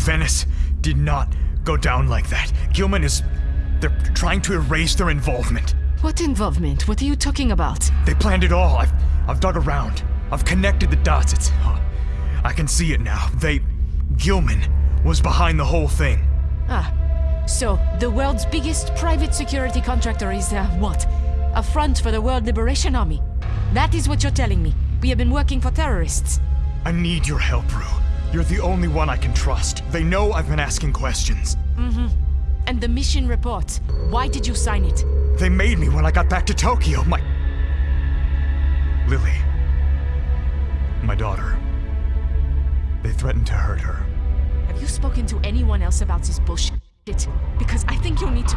Venice did not go down like that. Gilman is. They're trying to erase their involvement. What involvement? What are you talking about? They planned it all. I've, I've dug around. I've connected the dots. It's. oh, I can see it now. They. Gilman was behind the whole thing. Ah, so the world's biggest private security contractor is, uh, what? A front for the World Liberation Army. That is what you're telling me. We have been working for terrorists. I need your help, Rue. You're the only one I can trust. They know I've been asking questions. Mm-hmm. And the mission report. Why did you sign it? They made me when I got back to Tokyo. My. Lily. My daughter. They threatened to hurt her. Have you spoken to anyone else about this bullshit? Because I think you'll need to.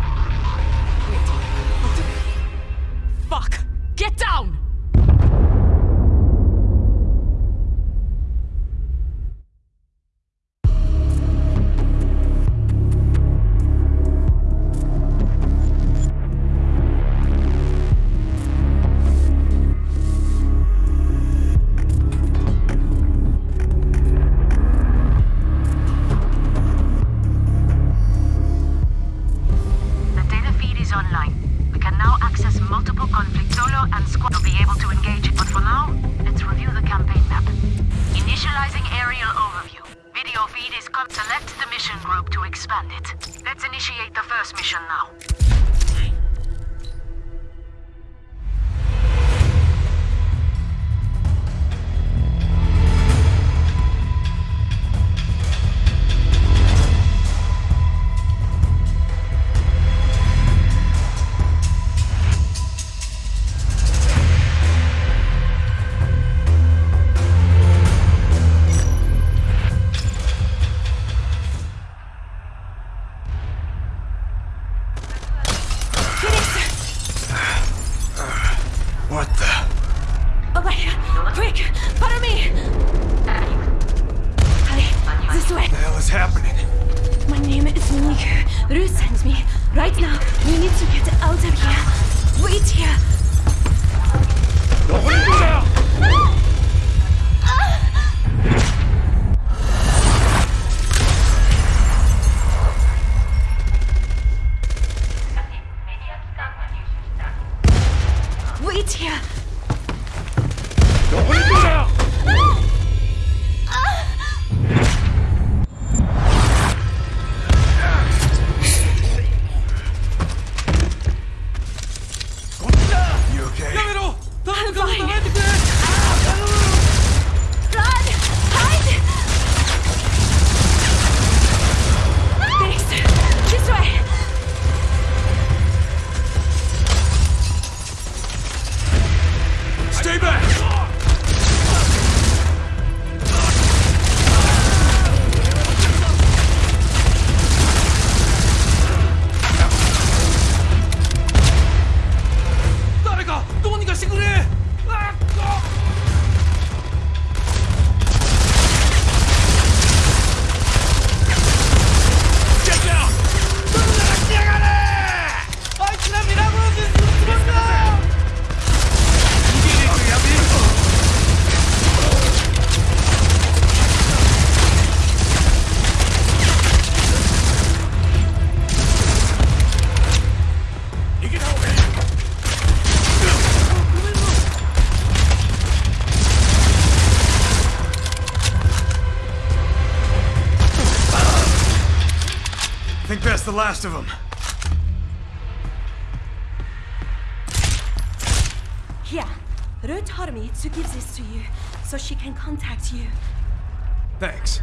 Feed is com- Select the mission group to expand it. Let's initiate the first mission now. What the? Over! Quick! Follow me! This way! What The hell is happening? My name is Miku. Ru sends me. Right now, we need to get out of here. Wait here! Last of them. Here. Ru told me to give this to you so she can contact you. Thanks.